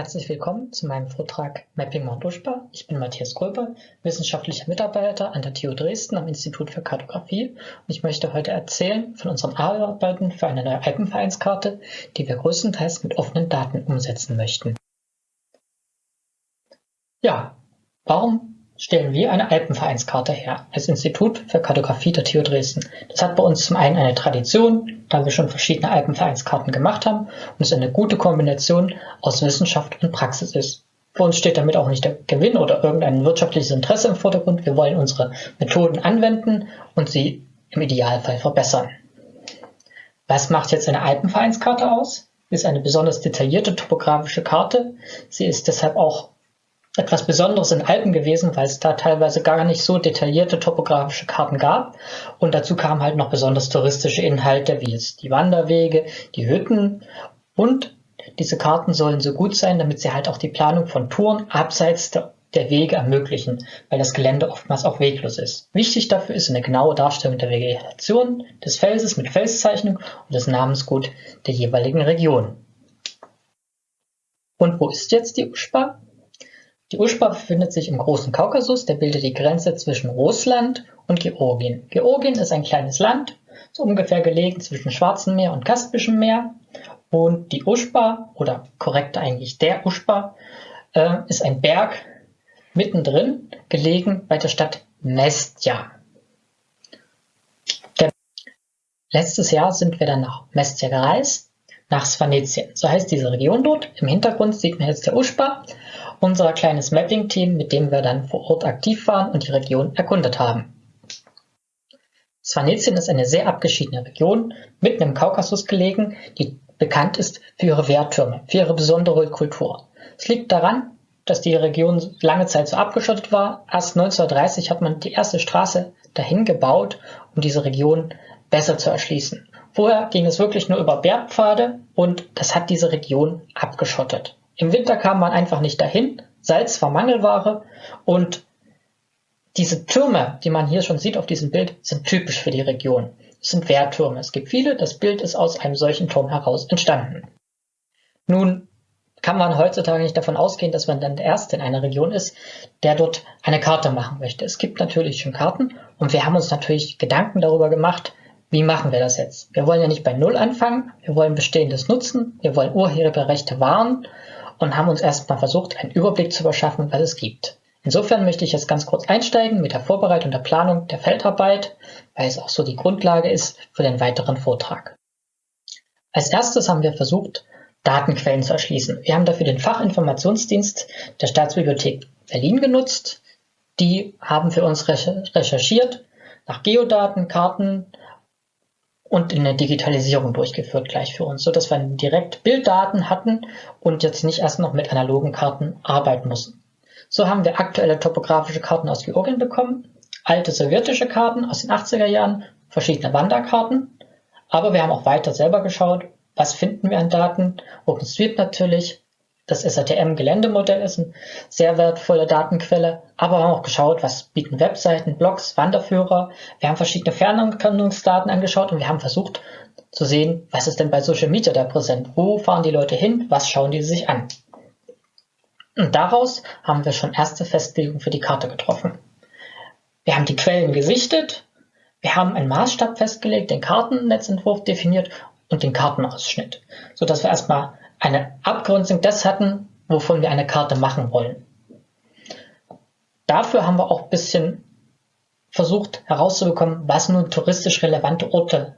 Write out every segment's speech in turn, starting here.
Herzlich willkommen zu meinem Vortrag Mapping Mount Uschba. Ich bin Matthias Gröber, wissenschaftlicher Mitarbeiter an der TU Dresden am Institut für Kartografie und ich möchte heute erzählen von unseren Arbeiten für eine neue Alpenvereinskarte, die wir größtenteils mit offenen Daten umsetzen möchten. Ja, warum stellen wir eine Alpenvereinskarte her als Institut für Kartografie der TU Dresden. Das hat bei uns zum einen eine Tradition, da wir schon verschiedene Alpenvereinskarten gemacht haben und es eine gute Kombination aus Wissenschaft und Praxis ist. Für uns steht damit auch nicht der Gewinn oder irgendein wirtschaftliches Interesse im Vordergrund. Wir wollen unsere Methoden anwenden und sie im Idealfall verbessern. Was macht jetzt eine Alpenvereinskarte aus? Ist eine besonders detaillierte topografische Karte. Sie ist deshalb auch etwas Besonderes in Alpen gewesen, weil es da teilweise gar nicht so detaillierte topografische Karten gab. Und dazu kamen halt noch besonders touristische Inhalte, wie jetzt die Wanderwege, die Hütten. Und diese Karten sollen so gut sein, damit sie halt auch die Planung von Touren abseits der, der Wege ermöglichen, weil das Gelände oftmals auch weglos ist. Wichtig dafür ist eine genaue Darstellung der Vegetation des Felses mit Felszeichnung und das Namensgut der jeweiligen Region. Und wo ist jetzt die Uschba? Die Uschba befindet sich im Großen Kaukasus, der bildet die Grenze zwischen Russland und Georgien. Georgien ist ein kleines Land, so ungefähr gelegen zwischen Schwarzen Meer und Kaspischem Meer. Und die Uschba, oder korrekt eigentlich der Uschba, äh, ist ein Berg mittendrin, gelegen bei der Stadt Mestja. Letztes Jahr sind wir dann nach Mestja gereist, nach Svanetien. So heißt diese Region dort. Im Hintergrund sieht man jetzt der Uschba unser kleines Mapping-Team, mit dem wir dann vor Ort aktiv waren und die Region erkundet haben. Svanetien ist eine sehr abgeschiedene Region, mitten im Kaukasus gelegen, die bekannt ist für ihre Wehrtürme, für ihre besondere Kultur. Es liegt daran, dass die Region lange Zeit so abgeschottet war. Erst 1930 hat man die erste Straße dahin gebaut, um diese Region besser zu erschließen. Vorher ging es wirklich nur über Bergpfade und das hat diese Region abgeschottet. Im Winter kam man einfach nicht dahin. Salz war Mangelware und diese Türme, die man hier schon sieht auf diesem Bild, sind typisch für die Region. Es sind Wehrtürme. Es gibt viele. Das Bild ist aus einem solchen Turm heraus entstanden. Nun kann man heutzutage nicht davon ausgehen, dass man dann der Erste in einer Region ist, der dort eine Karte machen möchte. Es gibt natürlich schon Karten und wir haben uns natürlich Gedanken darüber gemacht, wie machen wir das jetzt? Wir wollen ja nicht bei Null anfangen, wir wollen Bestehendes nutzen, wir wollen Urheberrechte wahren und haben uns erstmal versucht, einen Überblick zu verschaffen, was es gibt. Insofern möchte ich jetzt ganz kurz einsteigen mit der Vorbereitung der Planung der Feldarbeit, weil es auch so die Grundlage ist für den weiteren Vortrag. Als erstes haben wir versucht, Datenquellen zu erschließen. Wir haben dafür den Fachinformationsdienst der Staatsbibliothek Berlin genutzt. Die haben für uns recherchiert nach Geodaten, Karten, und in der Digitalisierung durchgeführt gleich für uns, so dass wir direkt Bilddaten hatten und jetzt nicht erst noch mit analogen Karten arbeiten mussten. So haben wir aktuelle topografische Karten aus Georgien bekommen, alte sowjetische Karten aus den 80er Jahren, verschiedene Wanderkarten, aber wir haben auch weiter selber geschaut, was finden wir an Daten, OpenStreet natürlich, das SATM-Geländemodell ist eine sehr wertvolle Datenquelle, aber wir haben auch geschaut, was bieten Webseiten, Blogs, Wanderführer. Wir haben verschiedene Fernerkundungsdaten angeschaut und wir haben versucht zu sehen, was ist denn bei Social Media da präsent? Wo fahren die Leute hin? Was schauen die sich an? Und daraus haben wir schon erste Festlegungen für die Karte getroffen. Wir haben die Quellen gesichtet, wir haben einen Maßstab festgelegt, den Kartennetzentwurf definiert und den Kartenausschnitt, sodass wir erstmal eine Abgrenzung des hatten, wovon wir eine Karte machen wollen. Dafür haben wir auch ein bisschen versucht herauszubekommen, was nun touristisch relevante Orte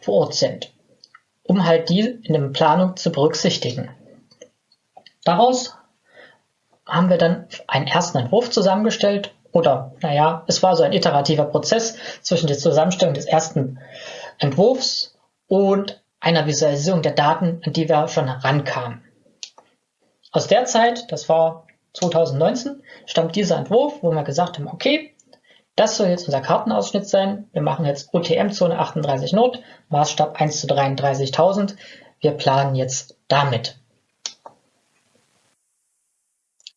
vor Ort sind, um halt die in der Planung zu berücksichtigen. Daraus haben wir dann einen ersten Entwurf zusammengestellt oder naja, es war so ein iterativer Prozess zwischen der Zusammenstellung des ersten Entwurfs und einer Visualisierung der Daten, an die wir schon herankamen. Aus der Zeit, das war 2019, stammt dieser Entwurf, wo wir gesagt haben, okay, das soll jetzt unser Kartenausschnitt sein. Wir machen jetzt UTM-Zone 38 Nord, Maßstab 1 zu 33.000. Wir planen jetzt damit.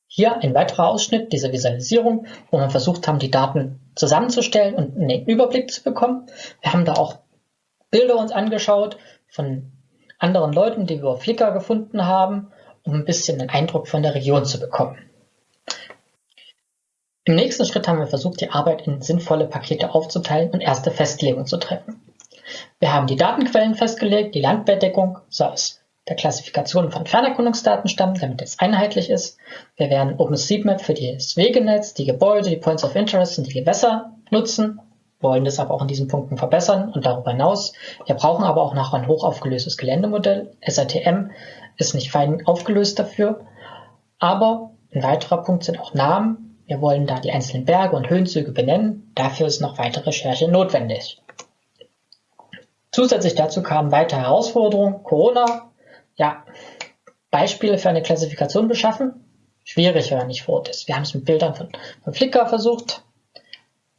Hier ein weiterer Ausschnitt dieser Visualisierung, wo wir versucht haben, die Daten zusammenzustellen und einen Überblick zu bekommen. Wir haben da auch Bilder uns angeschaut von anderen Leuten, die wir auf Flickr gefunden haben um ein bisschen einen Eindruck von der Region zu bekommen. Im nächsten Schritt haben wir versucht, die Arbeit in sinnvolle Pakete aufzuteilen und erste Festlegungen zu treffen. Wir haben die Datenquellen festgelegt, die Landbedeckung soll aus der Klassifikation von Fernerkundungsdaten stammen, damit es einheitlich ist. Wir werden OpenStreetMap für das Wegenetz, die Gebäude, die Points of Interest und die Gewässer nutzen, wollen das aber auch in diesen Punkten verbessern und darüber hinaus. Wir brauchen aber auch noch ein hochaufgelöstes Geländemodell. SATM ist nicht fein aufgelöst dafür, aber ein weiterer Punkt sind auch Namen, wir wollen da die einzelnen Berge und Höhenzüge benennen. Dafür ist noch weitere Recherche notwendig. Zusätzlich dazu kamen weitere Herausforderungen. Corona, ja, Beispiele für eine Klassifikation beschaffen. Schwierig, wenn man nicht vor Ort ist. Wir haben es mit Bildern von, von Flickr versucht.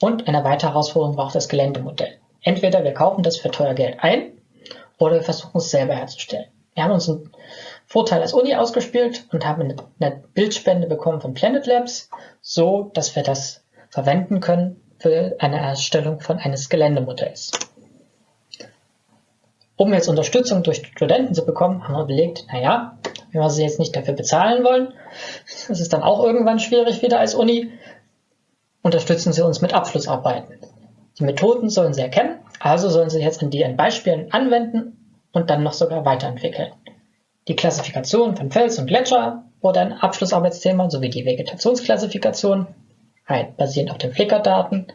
Und eine weitere Herausforderung war auch das Geländemodell. Entweder wir kaufen das für teuer Geld ein oder wir versuchen es selber herzustellen. Wir haben uns einen Vorteil als Uni ausgespielt und haben eine, Bildspende bekommen von Planet Labs, so dass wir das verwenden können für eine Erstellung von eines Geländemodells. Um jetzt Unterstützung durch Studenten zu bekommen, haben wir überlegt, naja, wenn wir sie jetzt nicht dafür bezahlen wollen, das ist dann auch irgendwann schwierig wieder als Uni, unterstützen sie uns mit Abschlussarbeiten. Die Methoden sollen sie erkennen, also sollen sie jetzt in Beispielen anwenden und dann noch sogar weiterentwickeln. Die Klassifikation von Fels und Gletscher wurde ein Abschlussarbeitsthema sowie die Vegetationsklassifikation, halt basierend auf den Flickr-Daten.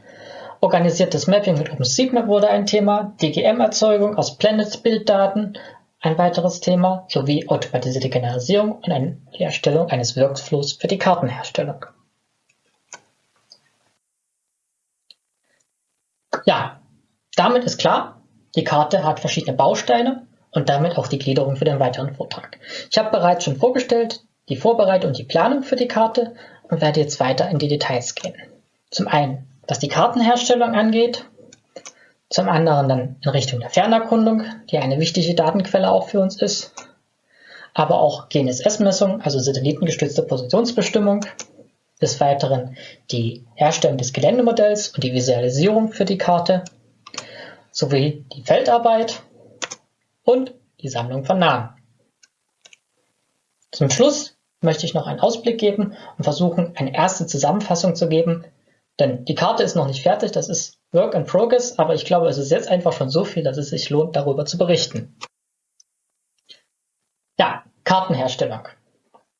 Organisiertes Mapping mit OpenStreetMap wurde ein Thema, DGM-Erzeugung aus Planet-Bilddaten ein weiteres Thema, sowie automatisierte Generalisierung und die Erstellung eines Workflows für die Kartenherstellung. Ja, damit ist klar, die Karte hat verschiedene Bausteine und damit auch die Gliederung für den weiteren Vortrag. Ich habe bereits schon vorgestellt die Vorbereitung und die Planung für die Karte und werde jetzt weiter in die Details gehen. Zum einen, was die Kartenherstellung angeht, zum anderen dann in Richtung der Fernerkundung, die eine wichtige Datenquelle auch für uns ist, aber auch GNSS-Messung, also satellitengestützte Positionsbestimmung, des Weiteren die Herstellung des Geländemodells und die Visualisierung für die Karte, sowie die Feldarbeit und die Sammlung von Namen. Zum Schluss möchte ich noch einen Ausblick geben und versuchen, eine erste Zusammenfassung zu geben, denn die Karte ist noch nicht fertig, das ist Work in Progress, aber ich glaube, es ist jetzt einfach schon so viel, dass es sich lohnt, darüber zu berichten. Ja, Kartenherstellung.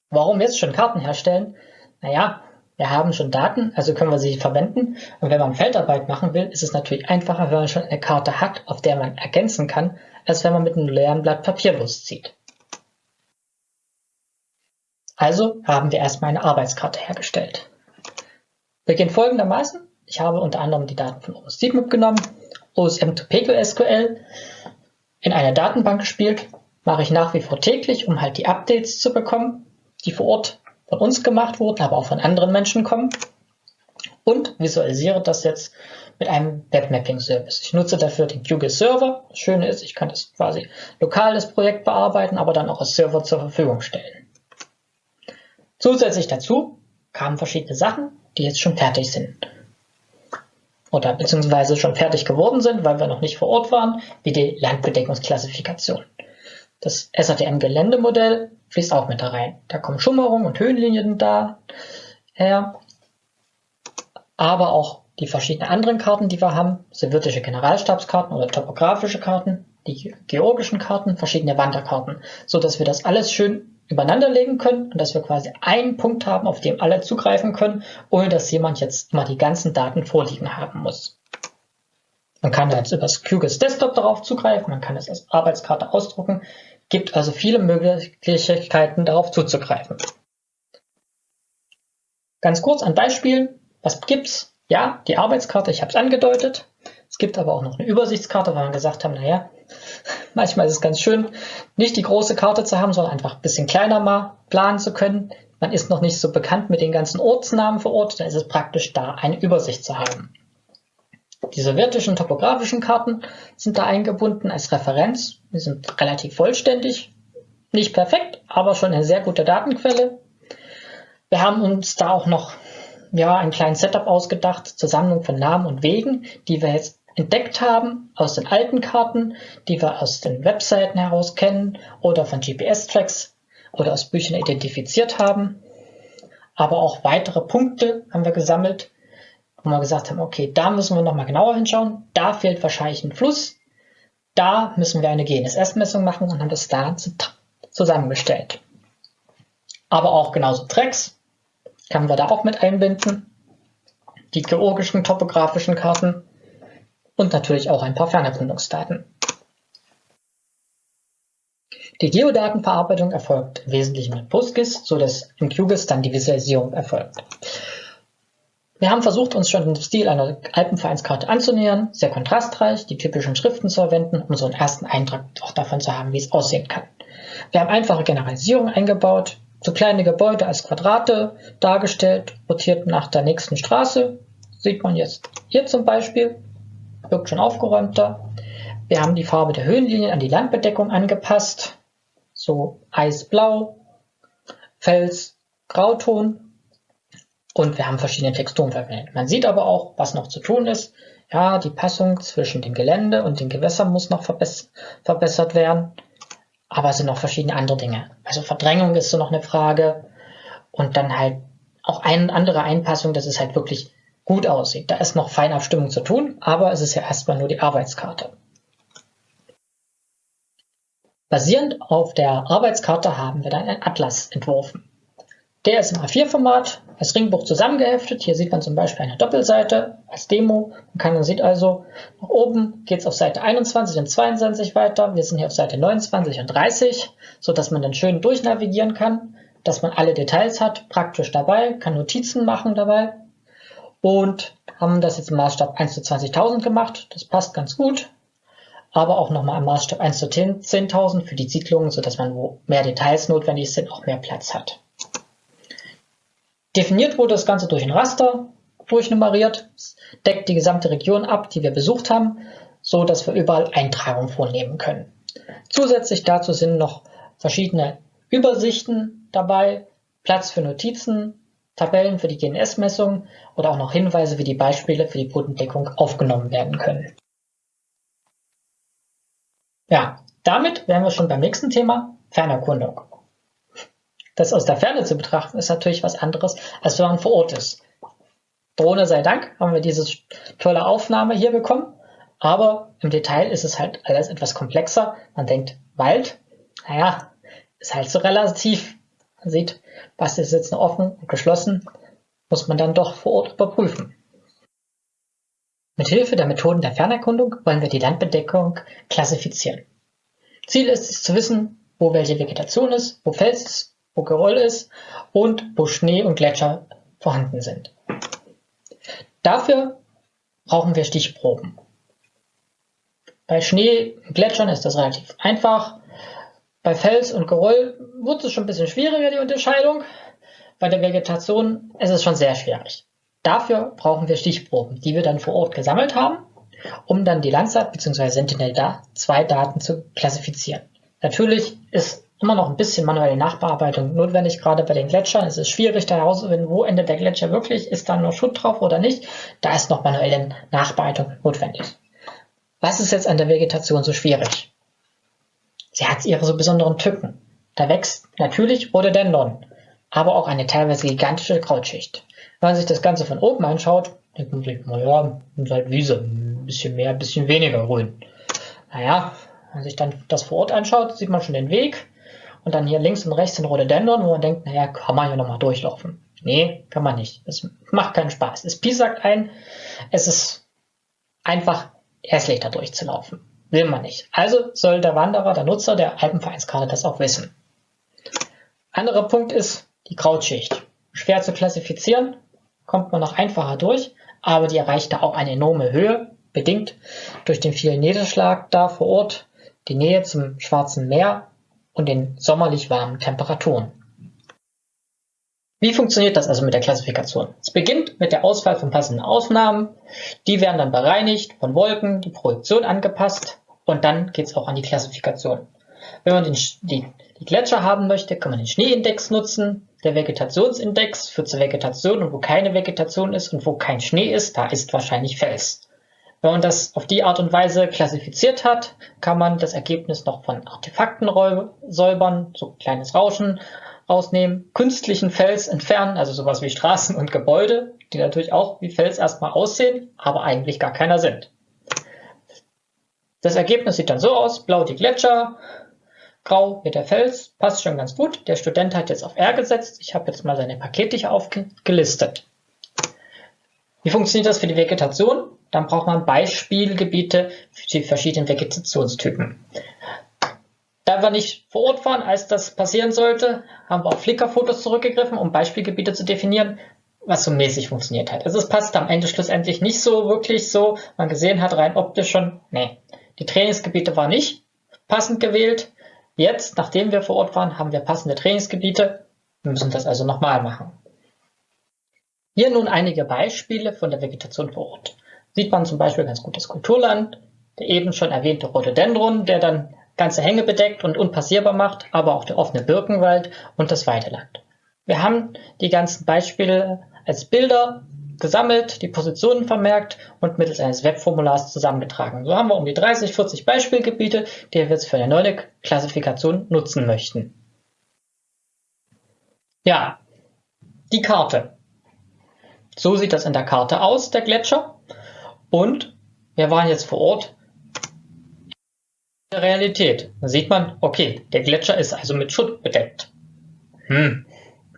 Warum jetzt schon Karten herstellen? Naja, wir haben schon Daten, also können wir sie verwenden. Und wenn man Feldarbeit machen will, ist es natürlich einfacher, wenn man schon eine Karte hat, auf der man ergänzen kann, als wenn man mit einem leeren Blatt Papier loszieht. Also haben wir erstmal eine Arbeitskarte hergestellt. Beginnt folgendermaßen. Ich habe unter anderem die Daten von OSCMIP genommen, OSM to PQSQL in eine Datenbank gespielt, mache ich nach wie vor täglich, um halt die Updates zu bekommen, die vor Ort von uns gemacht wurden, aber auch von anderen Menschen kommen und visualisiere das jetzt mit einem Webmapping-Service. Ich nutze dafür den QGIS Server. Das Schöne ist, ich kann das quasi lokal das Projekt bearbeiten, aber dann auch als Server zur Verfügung stellen. Zusätzlich dazu kamen verschiedene Sachen, die jetzt schon fertig sind. Oder beziehungsweise schon fertig geworden sind, weil wir noch nicht vor Ort waren, wie die Landbedeckungsklassifikation. Das SATM-Geländemodell fließt auch mit da rein. Da kommen Schummerungen und Höhenlinien da her, aber auch die verschiedenen anderen Karten, die wir haben, sowjetische Generalstabskarten oder topografische Karten, die georgischen Karten, verschiedene Wanderkarten, so dass wir das alles schön übereinander legen können und dass wir quasi einen Punkt haben, auf dem alle zugreifen können, ohne dass jemand jetzt mal die ganzen Daten vorliegen haben muss. Man kann jetzt über das QGIS Desktop darauf zugreifen, man kann es als Arbeitskarte ausdrucken, gibt also viele Möglichkeiten darauf zuzugreifen. Ganz kurz ein Beispiel, was gibt's? Ja, die Arbeitskarte, ich habe es angedeutet. Es gibt aber auch noch eine Übersichtskarte, weil wir gesagt haben, naja, manchmal ist es ganz schön, nicht die große Karte zu haben, sondern einfach ein bisschen kleiner mal planen zu können. Man ist noch nicht so bekannt mit den ganzen Ortsnamen vor Ort, da ist es praktisch da, eine Übersicht zu haben. Die sowjetischen topografischen Karten sind da eingebunden als Referenz. Die sind relativ vollständig, nicht perfekt, aber schon eine sehr gute Datenquelle. Wir haben uns da auch noch ja, einen kleinen Setup ausgedacht zur Sammlung von Namen und Wegen, die wir jetzt entdeckt haben aus den alten Karten, die wir aus den Webseiten heraus kennen oder von GPS-Tracks oder aus Büchern identifiziert haben. Aber auch weitere Punkte haben wir gesammelt, wo wir gesagt haben, okay, da müssen wir nochmal genauer hinschauen. Da fehlt wahrscheinlich ein Fluss. Da müssen wir eine GNSS-Messung machen und haben das da zusammengestellt. Aber auch genauso Tracks können wir da auch mit einbinden. Die geologischen, topografischen Karten und natürlich auch ein paar Fernerkundungsdaten. Die Geodatenverarbeitung erfolgt im Wesentlichen mit PostGIS, sodass in QGIS dann die Visualisierung erfolgt. Wir haben versucht, uns schon den Stil einer Alpenvereinskarte anzunähern, sehr kontrastreich, die typischen Schriften zu verwenden, um so einen ersten Eindruck auch davon zu haben, wie es aussehen kann. Wir haben einfache Generalisierung eingebaut, so kleine Gebäude als Quadrate dargestellt, rotiert nach der nächsten Straße. Sieht man jetzt hier zum Beispiel, wirkt schon aufgeräumter. Wir haben die Farbe der Höhenlinien an die Landbedeckung angepasst so Eisblau, Fels, Grauton und wir haben verschiedene Texturen verwendet. Man sieht aber auch, was noch zu tun ist. Ja, die Passung zwischen dem Gelände und den Gewässern muss noch verbess verbessert werden. Aber es sind noch verschiedene andere Dinge. Also Verdrängung ist so noch eine Frage. Und dann halt auch eine andere Einpassung, dass es halt wirklich gut aussieht. Da ist noch Feinabstimmung zu tun, aber es ist ja erstmal nur die Arbeitskarte. Basierend auf der Arbeitskarte haben wir dann einen Atlas entworfen. Der ist im A4-Format als Ringbuch zusammengeheftet. Hier sieht man zum Beispiel eine Doppelseite als Demo. Man kann, man sieht also, nach oben geht es auf Seite 21 und 22 weiter. Wir sind hier auf Seite 29 und 30, so dass man dann schön durchnavigieren kann, dass man alle Details hat, praktisch dabei, kann Notizen machen dabei und haben das jetzt im Maßstab 1 zu 20.000 gemacht. Das passt ganz gut aber auch nochmal im Maßstab 1 zu 10.000 für die Siedlungen, sodass man, wo mehr Details notwendig sind, auch mehr Platz hat. Definiert wurde das Ganze durch ein Raster, durchnummeriert, deckt die gesamte Region ab, die wir besucht haben, so dass wir überall Eintragungen vornehmen können. Zusätzlich dazu sind noch verschiedene Übersichten dabei, Platz für Notizen, Tabellen für die GNS-Messung oder auch noch Hinweise, wie die Beispiele für die Bodendeckung aufgenommen werden können. Ja, damit wären wir schon beim nächsten Thema, Fernerkundung. Das aus der Ferne zu betrachten, ist natürlich was anderes, als wenn man vor Ort ist. Drohne sei Dank haben wir diese tolle Aufnahme hier bekommen, aber im Detail ist es halt alles etwas komplexer. Man denkt, Wald, naja, ist halt so relativ. Man sieht, was ist jetzt noch offen und geschlossen, muss man dann doch vor Ort überprüfen. Mit Hilfe der Methoden der Fernerkundung wollen wir die Landbedeckung klassifizieren. Ziel ist es zu wissen, wo welche Vegetation ist, wo Fels ist, Geröll ist und wo Schnee und Gletscher vorhanden sind. Dafür brauchen wir Stichproben. Bei Schnee und Gletschern ist das relativ einfach. Bei Fels und Geröll wird es schon ein bisschen schwieriger, die Unterscheidung. Bei der Vegetation ist es schon sehr schwierig. Dafür brauchen wir Stichproben, die wir dann vor Ort gesammelt haben, um dann die Landsat bzw. Sentinel-2-Daten zu klassifizieren. Natürlich ist immer noch ein bisschen manuelle Nachbearbeitung notwendig, gerade bei den Gletschern. Es ist schwierig da herauszufinden, wo endet der Gletscher wirklich, ist da nur Schutt drauf oder nicht. Da ist noch manuelle Nachbearbeitung notwendig. Was ist jetzt an der Vegetation so schwierig? Sie hat ihre so besonderen Tücken. Da wächst natürlich Rhododendron, aber auch eine teilweise gigantische Krautschicht. Wenn man sich das Ganze von oben anschaut, denkt man sich, naja, ist halt Wiese, ein bisschen mehr, ein bisschen weniger grün. Naja, wenn man sich dann das vor Ort anschaut, sieht man schon den Weg. Und dann hier links und rechts sind Rhododendron, wo man denkt, naja, kann man hier nochmal durchlaufen. Nee, kann man nicht. Es macht keinen Spaß. Es piesackt ein. Es ist einfach hässlich da durchzulaufen. Will man nicht. Also soll der Wanderer, der Nutzer der Alpenvereinskarte das auch wissen. Anderer Punkt ist die Krautschicht. Schwer zu klassifizieren, kommt man noch einfacher durch, aber die erreicht da auch eine enorme Höhe, bedingt durch den vielen Niederschlag da vor Ort, die Nähe zum Schwarzen Meer und den sommerlich warmen Temperaturen. Wie funktioniert das also mit der Klassifikation? Es beginnt mit der Auswahl von passenden Aufnahmen. Die werden dann bereinigt von Wolken, die Projektion angepasst und dann geht es auch an die Klassifikation. Wenn man den, die, die Gletscher haben möchte, kann man den Schneeindex nutzen. Der Vegetationsindex führt zur Vegetation und wo keine Vegetation ist und wo kein Schnee ist, da ist wahrscheinlich Fels. Wenn man das auf die Art und Weise klassifiziert hat, kann man das Ergebnis noch von Artefakten säubern, so kleines Rauschen rausnehmen, künstlichen Fels entfernen, also sowas wie Straßen und Gebäude, die natürlich auch wie Fels erstmal aussehen, aber eigentlich gar keiner sind. Das Ergebnis sieht dann so aus, blau die Gletscher, grau wird der Fels, passt schon ganz gut. Der Student hat jetzt auf R gesetzt, ich habe jetzt mal seine Pakete hier aufgelistet. Wie funktioniert das für die Vegetation? Dann braucht man Beispielgebiete für die verschiedenen Vegetationstypen. Da wir nicht vor Ort waren, als das passieren sollte, haben wir auf Flickr-Fotos zurückgegriffen, um Beispielgebiete zu definieren, was so mäßig funktioniert hat. Also es passt am Ende schlussendlich nicht so wirklich so. Man gesehen hat rein optisch schon, nee, die Trainingsgebiete waren nicht passend gewählt. Jetzt, nachdem wir vor Ort waren, haben wir passende Trainingsgebiete. Wir müssen das also nochmal machen. Hier nun einige Beispiele von der Vegetation vor Ort. Sieht man zum Beispiel ganz gut das Kulturland, der eben schon erwähnte Rhododendron, der dann ganze Hänge bedeckt und unpassierbar macht, aber auch der offene Birkenwald und das Weideland. Wir haben die ganzen Beispiele als Bilder gesammelt, die Positionen vermerkt und mittels eines Webformulars zusammengetragen. So haben wir um die 30, 40 Beispielgebiete, die wir jetzt für eine neue Klassifikation nutzen möchten. Ja, die Karte. So sieht das in der Karte aus, der Gletscher. Und wir waren jetzt vor Ort der Realität. Da sieht man, okay, der Gletscher ist also mit Schutt bedeckt. Hm.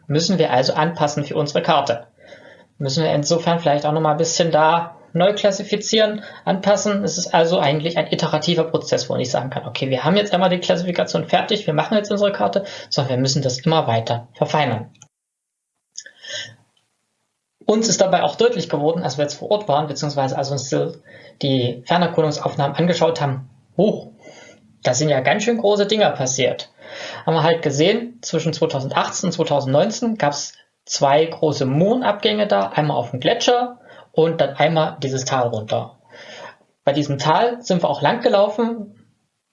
Müssen wir also anpassen für unsere Karte. Müssen wir insofern vielleicht auch nochmal ein bisschen da neu klassifizieren, anpassen. Es ist also eigentlich ein iterativer Prozess, wo ich sagen kann, okay, wir haben jetzt einmal die Klassifikation fertig, wir machen jetzt unsere Karte, sondern wir müssen das immer weiter verfeinern. Uns ist dabei auch deutlich geworden, als wir jetzt vor Ort waren, beziehungsweise als uns die Fernerkundungsaufnahmen angeschaut haben, oh, da sind ja ganz schön große Dinger passiert. Haben wir halt gesehen, zwischen 2018 und 2019 gab es zwei große Mondabgänge da, einmal auf dem Gletscher und dann einmal dieses Tal runter. Bei diesem Tal sind wir auch lang gelaufen,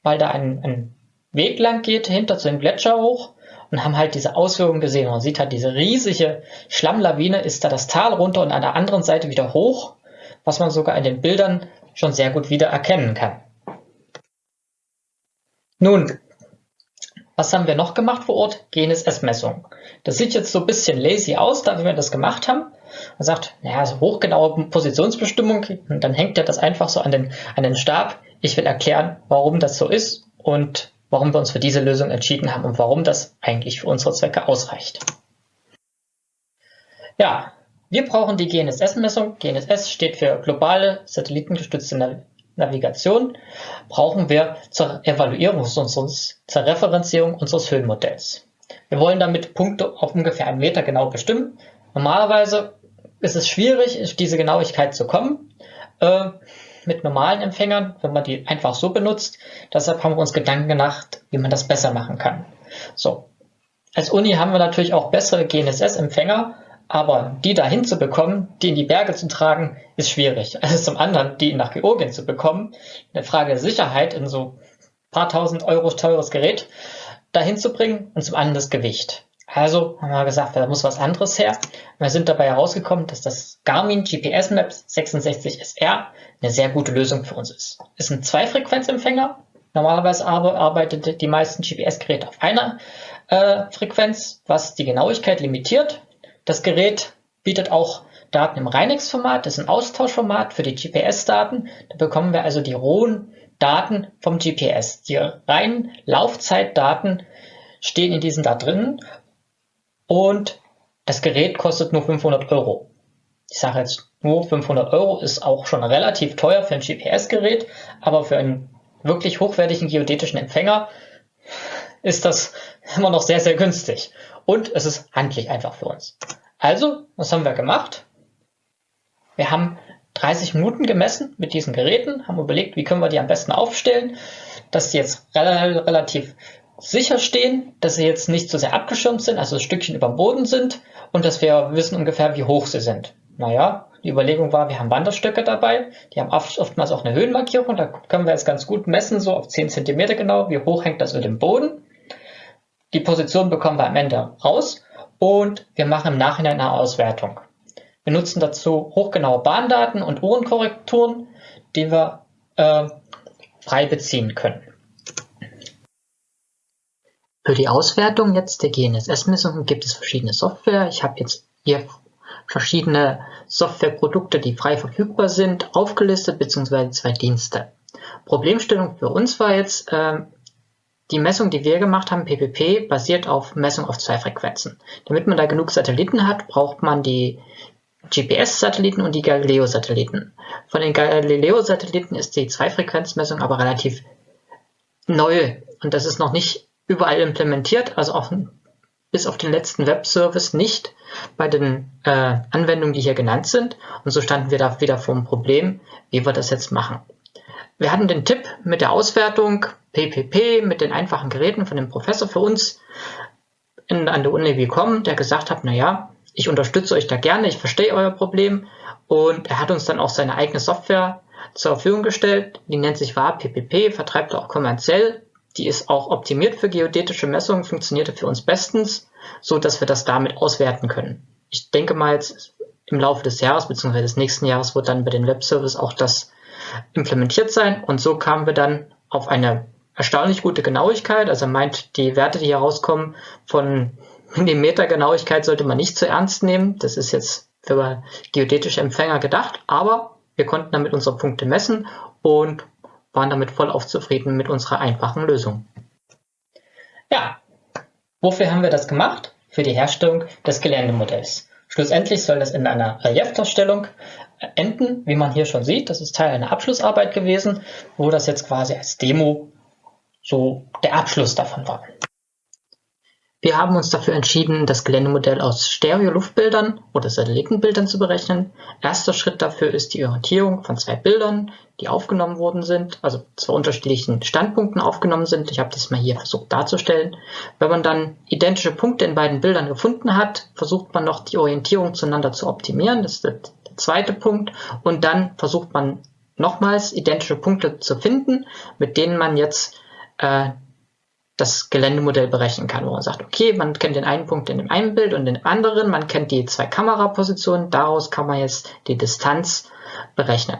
weil da ein, ein Weg lang geht, hinter zu dem Gletscher hoch und haben halt diese Auswirkungen gesehen. Man sieht halt diese riesige Schlammlawine ist da das Tal runter und an der anderen Seite wieder hoch, was man sogar in den Bildern schon sehr gut wieder erkennen kann. Nun, was haben wir noch gemacht vor Ort? GNSS-Messung. Das sieht jetzt so ein bisschen lazy aus, da wir das gemacht haben. Man sagt, naja, so hochgenaue Positionsbestimmung, und dann hängt er das einfach so an den, an den Stab. Ich will erklären, warum das so ist und warum wir uns für diese Lösung entschieden haben und warum das eigentlich für unsere Zwecke ausreicht. Ja, wir brauchen die GNSS-Messung. GNSS steht für globale satellitengestützte Navigation brauchen wir zur Evaluierung unseres, zur Referenzierung unseres Höhenmodells. Wir wollen damit Punkte auf ungefähr einen Meter genau bestimmen. Normalerweise ist es schwierig, auf diese Genauigkeit zu kommen. Äh, mit normalen Empfängern, wenn man die einfach so benutzt. Deshalb haben wir uns Gedanken gemacht, wie man das besser machen kann. So. Als Uni haben wir natürlich auch bessere GNSS-Empfänger, aber die dahin zu bekommen, die in die Berge zu tragen, ist schwierig. Also zum anderen, die nach Georgien zu bekommen, eine Frage der Sicherheit in so paar tausend Euro teures Gerät dahin zu bringen und zum anderen das Gewicht. Also haben wir gesagt, da muss was anderes her. Wir sind dabei herausgekommen, dass das Garmin GPS Maps 66SR eine sehr gute Lösung für uns ist. Ist ein Zweifrequenzempfänger. Normalerweise arbeitet die meisten GPS-Geräte auf einer äh, Frequenz, was die Genauigkeit limitiert. Das Gerät bietet auch Daten im Reinex-Format, das ist ein Austauschformat für die GPS-Daten. Da bekommen wir also die rohen Daten vom GPS. Die reinen Laufzeitdaten stehen in diesen da drin und das Gerät kostet nur 500 Euro. Ich sage jetzt nur 500 Euro ist auch schon relativ teuer für ein GPS-Gerät, aber für einen wirklich hochwertigen geodätischen Empfänger ist das immer noch sehr, sehr günstig. Und es ist handlich einfach für uns. Also, was haben wir gemacht? Wir haben 30 Minuten gemessen mit diesen Geräten, haben überlegt, wie können wir die am besten aufstellen, dass die jetzt relativ sicher stehen, dass sie jetzt nicht so sehr abgeschirmt sind, also ein Stückchen über dem Boden sind und dass wir wissen ungefähr, wie hoch sie sind. Naja, die Überlegung war, wir haben Wanderstöcke dabei, die haben oftmals auch eine Höhenmarkierung, da können wir jetzt ganz gut messen, so auf 10 cm genau, wie hoch hängt das über dem Boden. Die Position bekommen wir am Ende raus und wir machen im Nachhinein eine Auswertung. Wir nutzen dazu hochgenaue Bahndaten und Uhrenkorrekturen, die wir äh, frei beziehen können. Für die Auswertung jetzt der GNSS-Messungen gibt es verschiedene Software. Ich habe jetzt hier verschiedene Softwareprodukte, die frei verfügbar sind, aufgelistet, beziehungsweise zwei Dienste. Problemstellung für uns war jetzt, äh, die Messung, die wir gemacht haben, PPP, basiert auf Messung auf zwei Frequenzen. Damit man da genug Satelliten hat, braucht man die GPS-Satelliten und die Galileo-Satelliten. Von den Galileo-Satelliten ist die Zweifrequenzmessung aber relativ neu und das ist noch nicht überall implementiert, also auch bis auf den letzten Webservice nicht bei den äh, Anwendungen, die hier genannt sind. Und so standen wir da wieder vor dem Problem, wie wir das jetzt machen. Wir hatten den Tipp mit der Auswertung PPP mit den einfachen Geräten von dem Professor für uns in, an der Uni bekommen, der gesagt hat, naja, ich unterstütze euch da gerne, ich verstehe euer Problem und er hat uns dann auch seine eigene Software zur Verfügung gestellt, die nennt sich WAR PPP, vertreibt er auch kommerziell, die ist auch optimiert für geodätische Messungen, funktionierte für uns bestens, so dass wir das damit auswerten können. Ich denke mal jetzt im Laufe des Jahres bzw. des nächsten Jahres wird dann bei den Webservice auch das implementiert sein und so kamen wir dann auf eine erstaunlich gute Genauigkeit. Also er meint, die Werte, die hier rauskommen, von Millimeter Genauigkeit sollte man nicht zu ernst nehmen. Das ist jetzt für geodätische Empfänger gedacht, aber wir konnten damit unsere Punkte messen und waren damit vollauf zufrieden mit unserer einfachen Lösung. Ja, wofür haben wir das gemacht? Für die Herstellung des Geländemodells. Schlussendlich soll das in einer Reliefdarstellung enden, wie man hier schon sieht. Das ist Teil einer Abschlussarbeit gewesen, wo das jetzt quasi als Demo so der Abschluss davon war. Wir haben uns dafür entschieden, das Geländemodell aus Stereo-Luftbildern oder Satellitenbildern zu berechnen. Erster Schritt dafür ist die Orientierung von zwei Bildern, die aufgenommen worden sind, also zwei unterschiedlichen Standpunkten aufgenommen sind. Ich habe das mal hier versucht darzustellen. Wenn man dann identische Punkte in beiden Bildern gefunden hat, versucht man noch die Orientierung zueinander zu optimieren. Das ist der zweite Punkt. Und dann versucht man nochmals identische Punkte zu finden, mit denen man jetzt äh, das Geländemodell berechnen kann, wo man sagt, okay, man kennt den einen Punkt in dem einen Bild und den anderen, man kennt die zwei Kamerapositionen, daraus kann man jetzt die Distanz berechnen.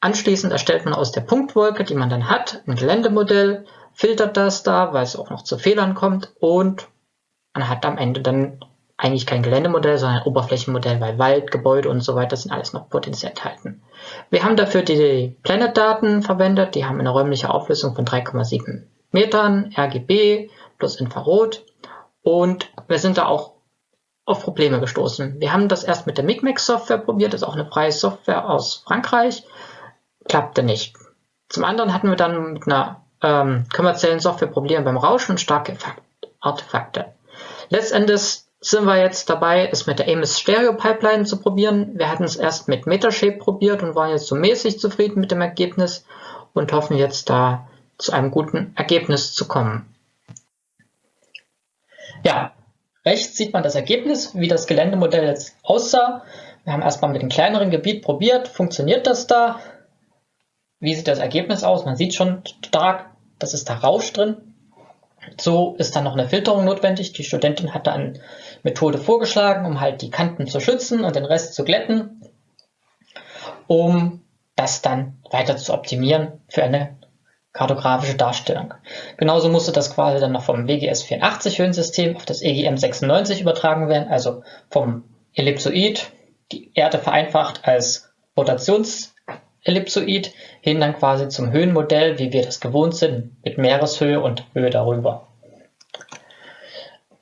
Anschließend erstellt man aus der Punktwolke, die man dann hat, ein Geländemodell, filtert das da, weil es auch noch zu Fehlern kommt und man hat am Ende dann eigentlich kein Geländemodell, sondern ein Oberflächenmodell, weil Wald, Gebäude und so weiter sind alles noch potenziell enthalten. Wir haben dafür die Planet-Daten verwendet, die haben eine räumliche Auflösung von 3,7 Metern, RGB plus Infrarot und wir sind da auch auf Probleme gestoßen. Wir haben das erst mit der MIGMAX-Software probiert, das ist auch eine freie Software aus Frankreich, klappte nicht. Zum anderen hatten wir dann mit einer ähm, kommerziellen Software Probleme beim Rauschen und starke Artefakte. Letztendlich sind wir jetzt dabei, es mit der Amos Stereo Pipeline zu probieren. Wir hatten es erst mit Metashape probiert und waren jetzt so mäßig zufrieden mit dem Ergebnis und hoffen jetzt da zu einem guten Ergebnis zu kommen. Ja, rechts sieht man das Ergebnis, wie das Geländemodell jetzt aussah. Wir haben erstmal mit dem kleineren Gebiet probiert, funktioniert das da? Wie sieht das Ergebnis aus? Man sieht schon stark, das ist da Rausch drin. So ist dann noch eine Filterung notwendig. Die Studentin hat da eine Methode vorgeschlagen, um halt die Kanten zu schützen und den Rest zu glätten, um das dann weiter zu optimieren für eine kartografische Darstellung. Genauso musste das quasi dann noch vom WGS 84 Höhensystem auf das EGM 96 übertragen werden, also vom Ellipsoid, die Erde vereinfacht als Rotationsellipsoid, hin dann quasi zum Höhenmodell, wie wir das gewohnt sind, mit Meereshöhe und Höhe darüber.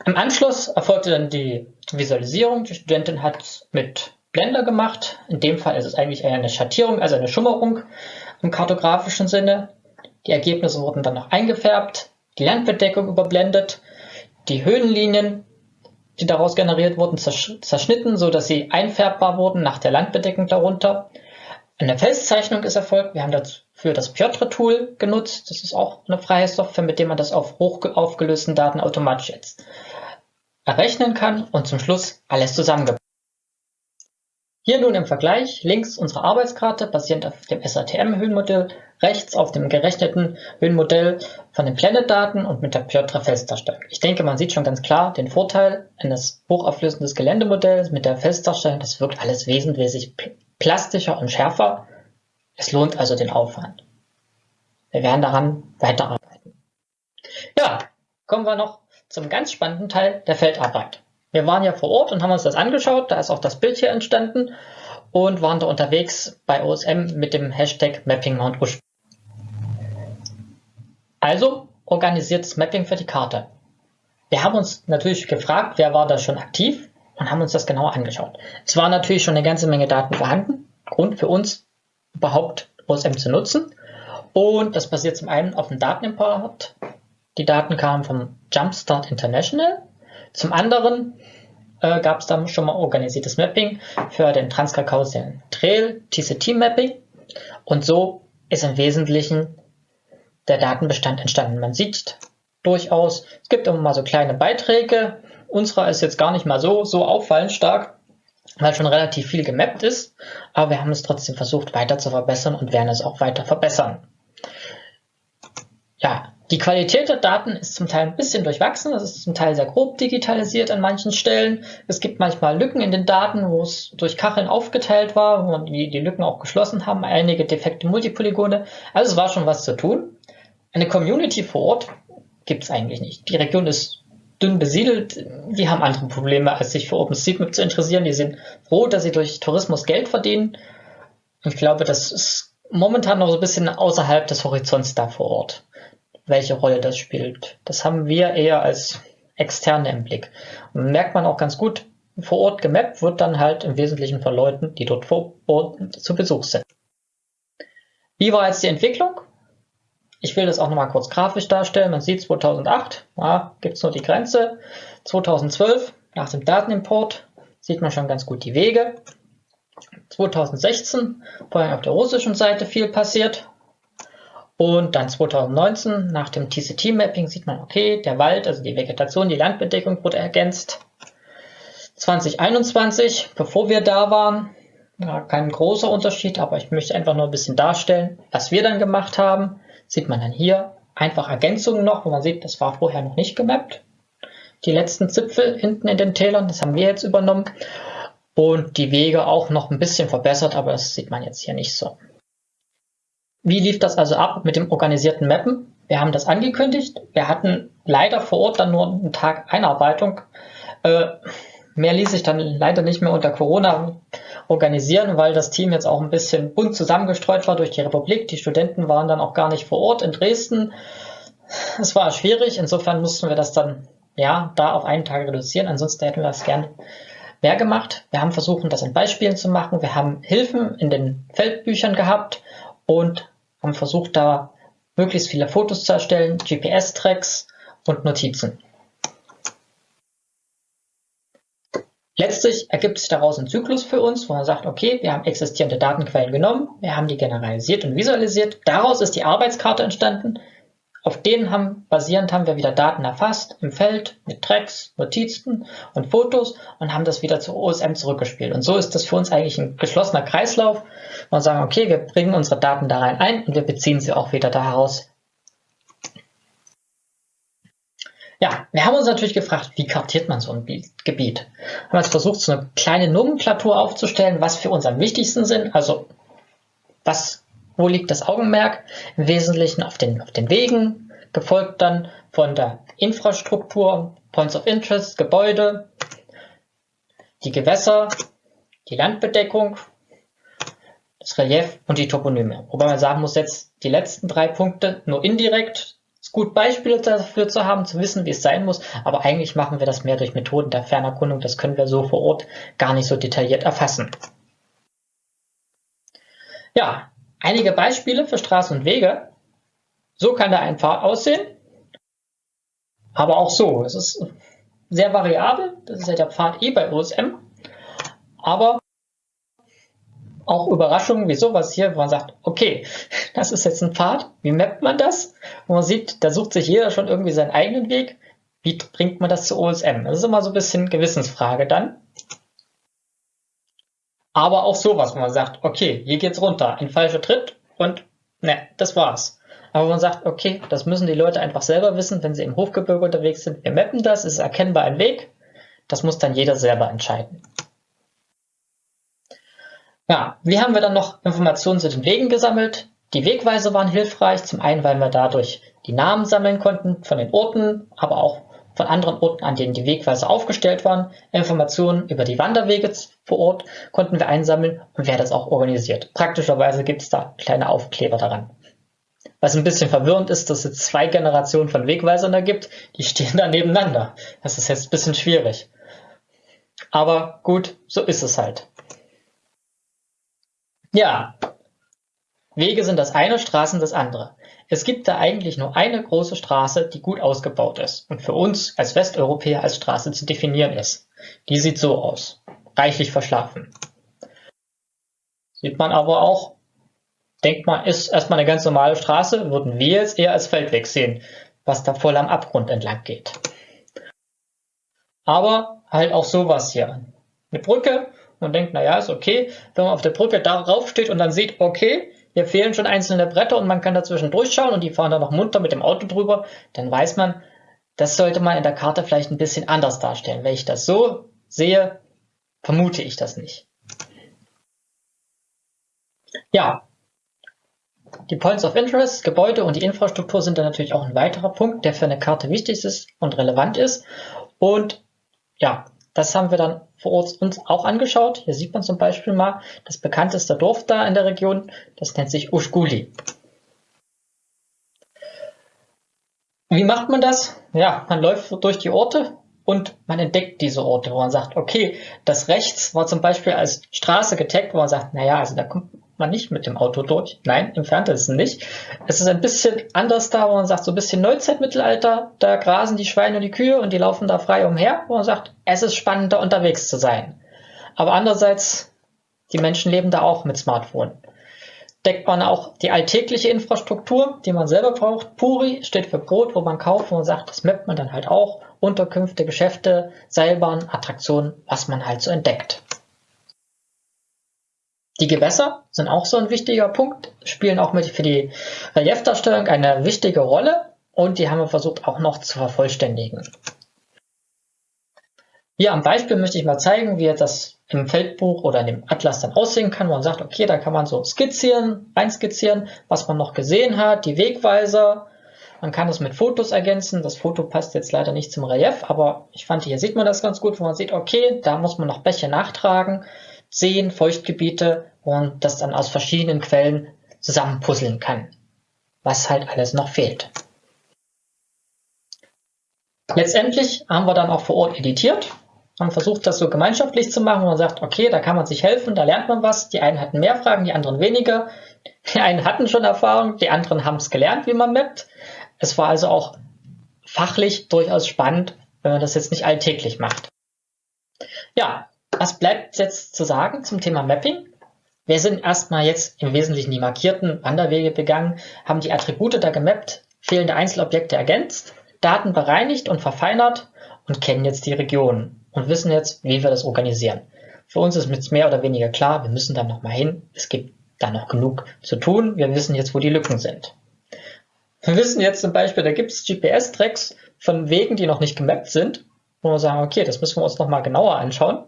Im Anschluss erfolgte dann die Visualisierung. Die Studentin hat mit Blender gemacht. In dem Fall ist es eigentlich eine Schattierung, also eine Schummerung im kartografischen Sinne. Die Ergebnisse wurden dann noch eingefärbt, die Landbedeckung überblendet, die Höhenlinien, die daraus generiert wurden, zerschnitten, so dass sie einfärbbar wurden nach der Landbedeckung darunter. Eine Felszeichnung ist erfolgt. Wir haben dafür das Piotr-Tool genutzt. Das ist auch eine freie Software, mit der man das auf hoch aufgelösten Daten automatisch jetzt errechnen kann und zum Schluss alles zusammengebracht. Hier nun im Vergleich links unsere Arbeitskarte basierend auf dem SATM-Höhenmodell, rechts auf dem gerechneten Höhenmodell von den Planet-Daten und mit der Piotr-Felsdarstellung. Ich denke, man sieht schon ganz klar den Vorteil eines hochauflösenden Geländemodells mit der Felsdarstellung. Das wirkt alles wesentlich plastischer und schärfer Es lohnt also den Aufwand. Wir werden daran weiterarbeiten. Ja, kommen wir noch zum ganz spannenden Teil der Feldarbeit. Wir waren ja vor Ort und haben uns das angeschaut, da ist auch das Bild hier entstanden und waren da unterwegs bei OSM mit dem Hashtag Mapping Mount Usch. Also organisiertes Mapping für die Karte. Wir haben uns natürlich gefragt, wer war da schon aktiv und haben uns das genauer angeschaut. Es war natürlich schon eine ganze Menge Daten vorhanden, Grund für uns überhaupt OSM zu nutzen. Und das basiert zum einen auf dem Datenimport. Die Daten kamen vom Jumpstart International. Zum anderen äh, gab es dann schon mal organisiertes Mapping für den Transkaukausischen Trail, TCT Mapping. Und so ist im Wesentlichen der Datenbestand entstanden. Man sieht durchaus, es gibt immer mal so kleine Beiträge. Unserer ist jetzt gar nicht mal so, so auffallend stark, weil schon relativ viel gemappt ist. Aber wir haben es trotzdem versucht weiter zu verbessern und werden es auch weiter verbessern. Ja, die Qualität der Daten ist zum Teil ein bisschen durchwachsen, es ist zum Teil sehr grob digitalisiert an manchen Stellen. Es gibt manchmal Lücken in den Daten, wo es durch Kacheln aufgeteilt war, wo man die, die Lücken auch geschlossen haben, einige defekte Multipolygone. Also es war schon was zu tun. Eine Community vor Ort gibt es eigentlich nicht. Die Region ist dünn besiedelt, die haben andere Probleme, als sich für OpenStreetMap zu interessieren. Die sind froh, dass sie durch Tourismus Geld verdienen. Ich glaube, das ist momentan noch so ein bisschen außerhalb des Horizonts da vor Ort welche Rolle das spielt. Das haben wir eher als externe im Blick. Und merkt man auch ganz gut, vor Ort gemappt wird dann halt im Wesentlichen von Leuten, die dort vor Ort zu Besuch sind. Wie war jetzt die Entwicklung? Ich will das auch nochmal kurz grafisch darstellen. Man sieht 2008, ja, gibt es nur die Grenze. 2012, nach dem Datenimport, sieht man schon ganz gut die Wege. 2016, vor allem auf der russischen Seite viel passiert. Und dann 2019, nach dem TCT-Mapping, sieht man, okay, der Wald, also die Vegetation, die Landbedeckung wurde ergänzt. 2021, bevor wir da waren, ja, kein großer Unterschied, aber ich möchte einfach nur ein bisschen darstellen, was wir dann gemacht haben. Sieht man dann hier einfach Ergänzungen noch, wo man sieht, das war vorher noch nicht gemappt. Die letzten Zipfel hinten in den Tälern, das haben wir jetzt übernommen. Und die Wege auch noch ein bisschen verbessert, aber das sieht man jetzt hier nicht so. Wie lief das also ab mit dem organisierten Mappen? Wir haben das angekündigt. Wir hatten leider vor Ort dann nur einen Tag Einarbeitung. Äh, mehr ließ sich dann leider nicht mehr unter Corona organisieren, weil das Team jetzt auch ein bisschen bunt zusammengestreut war durch die Republik. Die Studenten waren dann auch gar nicht vor Ort in Dresden. Es war schwierig. Insofern mussten wir das dann ja da auf einen Tag reduzieren. Ansonsten hätten wir das gerne mehr gemacht. Wir haben versucht, das in Beispielen zu machen. Wir haben Hilfen in den Feldbüchern gehabt und haben versucht, da möglichst viele Fotos zu erstellen, GPS-Tracks und Notizen. Letztlich ergibt sich daraus ein Zyklus für uns, wo man sagt, okay, wir haben existierende Datenquellen genommen, wir haben die generalisiert und visualisiert. Daraus ist die Arbeitskarte entstanden, auf denen haben, basierend haben wir wieder Daten erfasst im Feld mit Tracks, Notizen und Fotos und haben das wieder zu OSM zurückgespielt. Und so ist das für uns eigentlich ein geschlossener Kreislauf. Und sagen, okay, wir bringen unsere Daten da rein ein und wir beziehen sie auch wieder da heraus. Ja, wir haben uns natürlich gefragt, wie kartiert man so ein Gebiet? Wir haben jetzt versucht, so eine kleine Nomenklatur aufzustellen, was für uns am wichtigsten sind. Also, was wo liegt das Augenmerk? Im Wesentlichen auf den, auf den Wegen, gefolgt dann von der Infrastruktur, Points of Interest, Gebäude, die Gewässer, die Landbedeckung, das Relief und die Toponyme. Wobei man sagen muss, jetzt die letzten drei Punkte nur indirekt. Ist gut, Beispiele dafür zu haben, zu wissen, wie es sein muss, aber eigentlich machen wir das mehr durch Methoden der Fernerkundung. Das können wir so vor Ort gar nicht so detailliert erfassen. Ja, Einige Beispiele für Straßen und Wege. So kann da ein Pfad aussehen. Aber auch so. Es ist sehr variabel. Das ist ja der Pfad E bei OSM. Aber auch Überraschungen wie sowas hier, wo man sagt, okay, das ist jetzt ein Pfad. Wie mappt man das? Wo man sieht, da sucht sich jeder schon irgendwie seinen eigenen Weg. Wie bringt man das zu OSM? Das ist immer so ein bisschen Gewissensfrage dann. Aber auch sowas, wo man sagt, okay, hier geht's runter, ein falscher Tritt und ne, das war's. Aber man sagt, okay, das müssen die Leute einfach selber wissen, wenn sie im Hochgebirge unterwegs sind. Wir mappen das, es ist erkennbar ein Weg. Das muss dann jeder selber entscheiden. Ja, wie haben wir dann noch Informationen zu den Wegen gesammelt? Die Wegweise waren hilfreich, zum einen, weil wir dadurch die Namen sammeln konnten von den Orten, aber auch von anderen Orten, an denen die Wegweise aufgestellt waren. Informationen über die Wanderwege vor Ort konnten wir einsammeln und wer das auch organisiert. Praktischerweise gibt es da kleine Aufkleber daran. Was ein bisschen verwirrend ist, dass es zwei Generationen von Wegweisern da gibt, die stehen da nebeneinander. Das ist jetzt ein bisschen schwierig. Aber gut, so ist es halt. Ja, Wege sind das eine, Straßen das andere. Es gibt da eigentlich nur eine große Straße, die gut ausgebaut ist und für uns als Westeuropäer als Straße zu definieren ist. Die sieht so aus. Reichlich verschlafen. Sieht man aber auch, denkt man, ist erstmal eine ganz normale Straße, würden wir jetzt eher als Feldweg sehen, was da voll am Abgrund entlang geht. Aber halt auch sowas hier. Eine Brücke und denkt, naja, ist okay. Wenn man auf der Brücke darauf steht und dann sieht, okay, hier fehlen schon einzelne Bretter und man kann dazwischen durchschauen und die fahren dann noch munter mit dem Auto drüber, dann weiß man, das sollte man in der Karte vielleicht ein bisschen anders darstellen. Wenn ich das so sehe, vermute ich das nicht. Ja, die Points of Interest, Gebäude und die Infrastruktur sind dann natürlich auch ein weiterer Punkt, der für eine Karte wichtig ist und relevant ist. Und ja, das haben wir dann vor Ort uns auch angeschaut. Hier sieht man zum Beispiel mal das bekannteste Dorf da in der Region. Das nennt sich Ushguli. Wie macht man das? Ja, man läuft durch die Orte und man entdeckt diese Orte, wo man sagt, okay, das rechts war zum Beispiel als Straße getaggt, wo man sagt, naja, also da kommt man nicht mit dem Auto durch. Nein, im Ferntesten nicht. Es ist ein bisschen anders da, wo man sagt, so ein bisschen Neuzeitmittelalter, da grasen die Schweine und die Kühe und die laufen da frei umher, wo man sagt, es ist spannend, da unterwegs zu sein. Aber andererseits, die Menschen leben da auch mit Smartphone. Deckt man auch die alltägliche Infrastruktur, die man selber braucht. Puri steht für Brot, wo man kauft, man sagt, das mappt man dann halt auch. Unterkünfte, Geschäfte, Seilbahnen, Attraktionen, was man halt so entdeckt. Die Gewässer sind auch so ein wichtiger Punkt, spielen auch mit für die Reliefdarstellung eine wichtige Rolle und die haben wir versucht auch noch zu vervollständigen. Hier am Beispiel möchte ich mal zeigen, wie das im Feldbuch oder in dem Atlas dann aussehen kann, man sagt, okay, da kann man so skizzieren, reinskizzieren, was man noch gesehen hat, die Wegweiser. Man kann das mit Fotos ergänzen. Das Foto passt jetzt leider nicht zum Relief, aber ich fand, hier sieht man das ganz gut, wo man sieht, okay, da muss man noch Bäche nachtragen. Seen, Feuchtgebiete und das dann aus verschiedenen Quellen zusammenpuzzeln kann, was halt alles noch fehlt. Letztendlich haben wir dann auch vor Ort editiert, haben versucht, das so gemeinschaftlich zu machen, man sagt, okay, da kann man sich helfen, da lernt man was. Die einen hatten mehr Fragen, die anderen weniger. Die einen hatten schon Erfahrung, die anderen haben es gelernt, wie man mappt. Es war also auch fachlich durchaus spannend, wenn man das jetzt nicht alltäglich macht. Ja, was bleibt jetzt zu sagen zum Thema Mapping? Wir sind erstmal jetzt im Wesentlichen die markierten Wanderwege begangen, haben die Attribute da gemappt, fehlende Einzelobjekte ergänzt, Daten bereinigt und verfeinert und kennen jetzt die Region und wissen jetzt, wie wir das organisieren. Für uns ist jetzt mehr oder weniger klar, wir müssen dann nochmal hin. Es gibt da noch genug zu tun. Wir wissen jetzt, wo die Lücken sind. Wir wissen jetzt zum Beispiel, da gibt es GPS-Tracks von Wegen, die noch nicht gemappt sind, wo wir sagen, okay, das müssen wir uns nochmal genauer anschauen.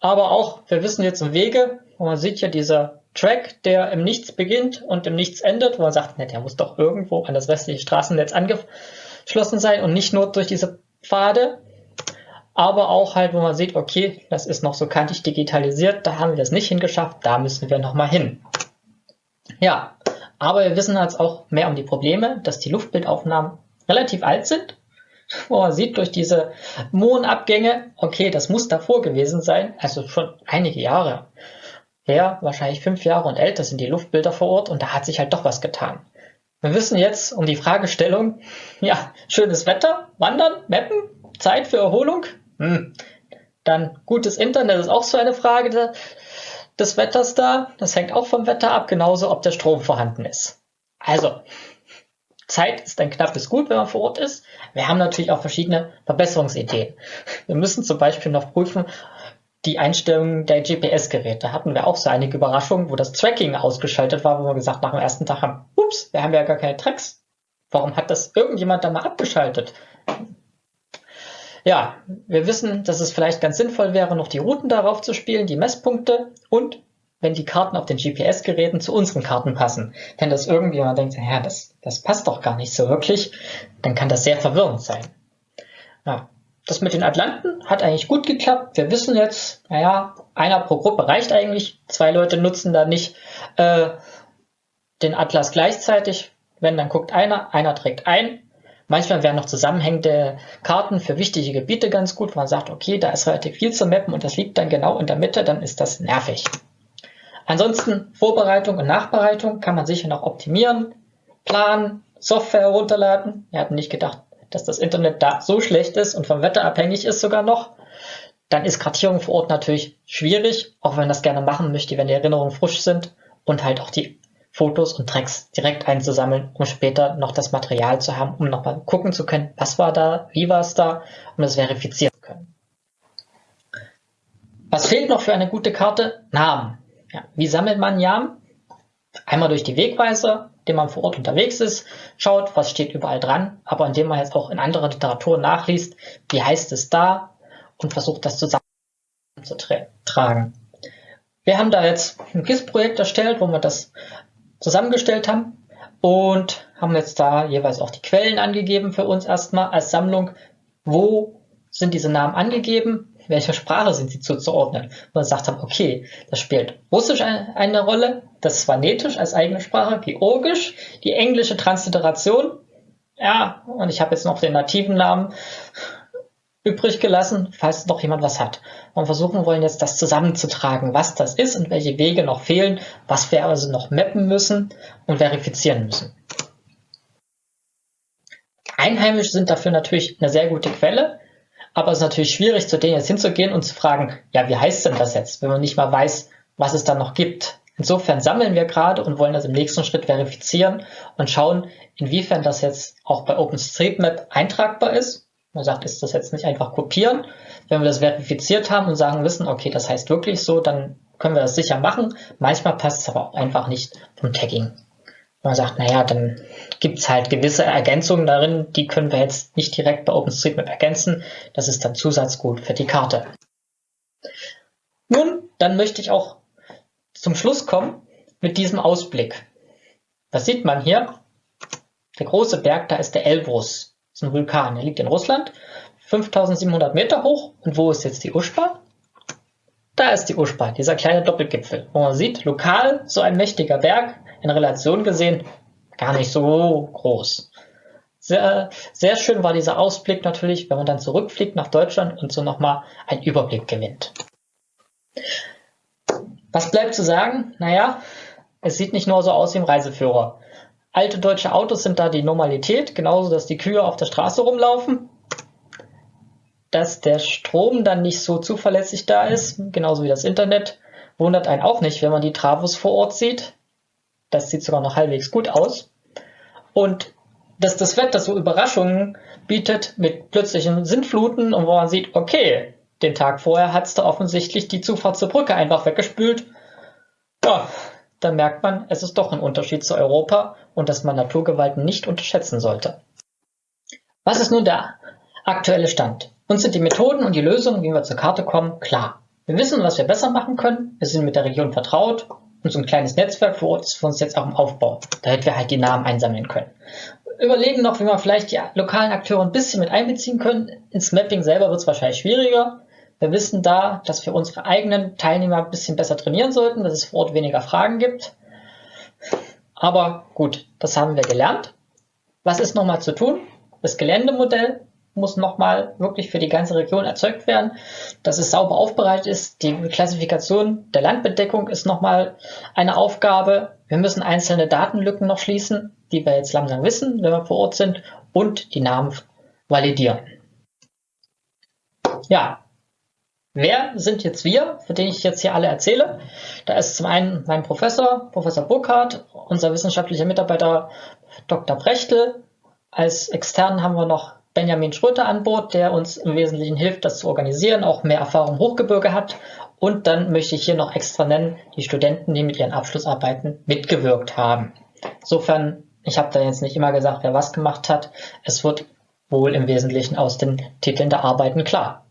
Aber auch, wir wissen jetzt Wege, wo man sieht ja dieser Track, der im Nichts beginnt und im Nichts endet, wo man sagt, ne, der muss doch irgendwo an das westliche Straßennetz angeschlossen sein und nicht nur durch diese Pfade. Aber auch halt, wo man sieht, okay, das ist noch so kantig digitalisiert, da haben wir es nicht hingeschafft, da müssen wir nochmal hin. Ja, aber wir wissen jetzt auch mehr um die Probleme, dass die Luftbildaufnahmen relativ alt sind man sieht durch diese Mondabgänge, okay, das muss davor gewesen sein, also schon einige Jahre her, wahrscheinlich fünf Jahre und älter sind die Luftbilder vor Ort und da hat sich halt doch was getan. Wir wissen jetzt um die Fragestellung, ja, schönes Wetter, Wandern, Mappen, Zeit für Erholung, hm. dann gutes Internet ist auch so eine Frage de, des Wetters da, das hängt auch vom Wetter ab, genauso ob der Strom vorhanden ist. Also, Zeit ist ein knappes Gut, wenn man vor Ort ist. Wir haben natürlich auch verschiedene Verbesserungsideen. Wir müssen zum Beispiel noch prüfen, die Einstellungen der GPS-Geräte. Hatten wir auch so einige Überraschungen, wo das Tracking ausgeschaltet war, wo wir gesagt nach dem ersten Tag haben, ups, wir haben ja gar keine Tracks. Warum hat das irgendjemand da mal abgeschaltet? Ja, wir wissen, dass es vielleicht ganz sinnvoll wäre, noch die Routen darauf zu spielen, die Messpunkte und wenn die Karten auf den GPS-Geräten zu unseren Karten passen. Wenn das irgendjemand denkt, ja, das, das passt doch gar nicht so wirklich, dann kann das sehr verwirrend sein. Ja, das mit den Atlanten hat eigentlich gut geklappt. Wir wissen jetzt, naja, einer pro Gruppe reicht eigentlich. Zwei Leute nutzen da nicht äh, den Atlas gleichzeitig. Wenn, dann guckt einer, einer trägt ein. Manchmal wären noch zusammenhängende Karten für wichtige Gebiete ganz gut, wo man sagt, okay, da ist relativ viel zu mappen und das liegt dann genau in der Mitte, dann ist das nervig. Ansonsten Vorbereitung und Nachbereitung kann man sicher noch optimieren, planen, Software herunterladen. Wir hatten nicht gedacht, dass das Internet da so schlecht ist und vom Wetter abhängig ist sogar noch. Dann ist Kartierung vor Ort natürlich schwierig, auch wenn man das gerne machen möchte, wenn die Erinnerungen frisch sind und halt auch die Fotos und Tracks direkt einzusammeln, um später noch das Material zu haben, um nochmal gucken zu können, was war da, wie war es da, um das verifizieren zu können. Was fehlt noch für eine gute Karte? Namen. Ja, wie sammelt man Namen? Einmal durch die Wegweiser, indem man vor Ort unterwegs ist, schaut, was steht überall dran, aber indem man jetzt auch in anderer Literatur nachliest, wie heißt es da und versucht das zusammenzutragen. Wir haben da jetzt ein GIS-Projekt erstellt, wo wir das zusammengestellt haben und haben jetzt da jeweils auch die Quellen angegeben für uns erstmal als Sammlung. Wo sind diese Namen angegeben? Welcher Sprache sind sie zuzuordnen? Und wir gesagt haben, okay, das spielt Russisch eine Rolle, das Svanetisch als eigene Sprache, Georgisch, die englische Transliteration, ja, und ich habe jetzt noch den nativen Namen übrig gelassen, falls noch jemand was hat. Und versuchen wollen jetzt das zusammenzutragen, was das ist und welche Wege noch fehlen, was wir also noch mappen müssen und verifizieren müssen. Einheimische sind dafür natürlich eine sehr gute Quelle, aber es ist natürlich schwierig, zu denen jetzt hinzugehen und zu fragen, ja, wie heißt denn das jetzt, wenn man nicht mal weiß, was es dann noch gibt. Insofern sammeln wir gerade und wollen das im nächsten Schritt verifizieren und schauen, inwiefern das jetzt auch bei OpenStreetMap eintragbar ist man sagt, ist das jetzt nicht einfach kopieren? Wenn wir das verifiziert haben und sagen, wissen, okay, das heißt wirklich so, dann können wir das sicher machen. Manchmal passt es aber auch einfach nicht vom Tagging. Man sagt, naja, dann gibt es halt gewisse Ergänzungen darin, die können wir jetzt nicht direkt bei OpenStreetMap ergänzen. Das ist dann Zusatzgut für die Karte. Nun, dann möchte ich auch zum Schluss kommen mit diesem Ausblick. Was sieht man hier? Der große Berg, da ist der Elbrus ist ein Vulkan. Er liegt in Russland, 5700 Meter hoch. Und wo ist jetzt die Uschba? Da ist die Uschba, dieser kleine Doppelgipfel, wo man sieht, lokal so ein mächtiger Berg, in Relation gesehen gar nicht so groß. Sehr, sehr schön war dieser Ausblick natürlich, wenn man dann zurückfliegt nach Deutschland und so nochmal einen Überblick gewinnt. Was bleibt zu sagen? Naja, es sieht nicht nur so aus wie im Reiseführer. Alte deutsche Autos sind da die Normalität, genauso dass die Kühe auf der Straße rumlaufen. Dass der Strom dann nicht so zuverlässig da ist, genauso wie das Internet, wundert einen auch nicht, wenn man die Travos vor Ort sieht. Das sieht sogar noch halbwegs gut aus. Und dass das Wetter so Überraschungen bietet mit plötzlichen Sintfluten und wo man sieht, okay, den Tag vorher hat es da offensichtlich die Zufahrt zur Brücke einfach weggespült. Ja, dann merkt man, es ist doch ein Unterschied zu Europa und dass man Naturgewalten nicht unterschätzen sollte. Was ist nun der aktuelle Stand? Uns sind die Methoden und die Lösungen, wie wir zur Karte kommen, klar. Wir wissen, was wir besser machen können, wir sind mit der Region vertraut und so ein kleines Netzwerk vor Ort ist für uns jetzt auch im Aufbau, damit wir halt die Namen einsammeln können. Überlegen noch, wie wir vielleicht die lokalen Akteure ein bisschen mit einbeziehen können. Ins Mapping selber wird es wahrscheinlich schwieriger, wir wissen da, dass wir unsere eigenen Teilnehmer ein bisschen besser trainieren sollten, dass es vor Ort weniger Fragen gibt. Aber gut, das haben wir gelernt. Was ist nochmal zu tun? Das Geländemodell muss nochmal wirklich für die ganze Region erzeugt werden, dass es sauber aufbereitet ist. Die Klassifikation der Landbedeckung ist nochmal eine Aufgabe. Wir müssen einzelne Datenlücken noch schließen, die wir jetzt langsam wissen, wenn wir vor Ort sind, und die Namen validieren. Ja, Wer sind jetzt wir, für den ich jetzt hier alle erzähle? Da ist zum einen mein Professor, Professor Burkhardt, unser wissenschaftlicher Mitarbeiter Dr. Brechtel. Als externen haben wir noch Benjamin Schröter an Bord, der uns im Wesentlichen hilft, das zu organisieren, auch mehr Erfahrung im Hochgebirge hat. Und dann möchte ich hier noch extra nennen, die Studenten, die mit ihren Abschlussarbeiten mitgewirkt haben. Insofern, ich habe da jetzt nicht immer gesagt, wer was gemacht hat. Es wird wohl im Wesentlichen aus den Titeln der Arbeiten klar.